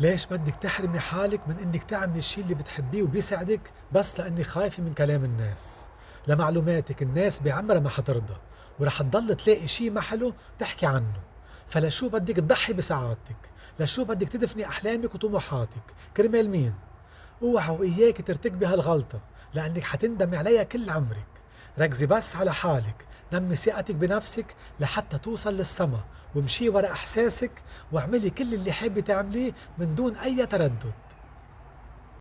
ليش بدك تحرمي حالك من إنك تعملي الشيء اللي بتحبيه وبيسعدك بس لأنك خايفة من كلام الناس؟ لمعلوماتك الناس بعمرها ما حترضى ورح تضل تلاقي شيء ما حلو تحكي عنه. فلشو بدك تضحي بسعادتك؟ لشو بدك تدفني أحلامك وطموحاتك؟ كرمال مين؟ أوعى وإياك ترتكبي هالغلطة لأنك حتندمي عليها كل عمرك. ركزي بس على حالك. نمي ثقتك بنفسك لحتى توصل للسما وامشي ورا إحساسك واعملي كل اللي حابة تعمليه من دون أي تردد.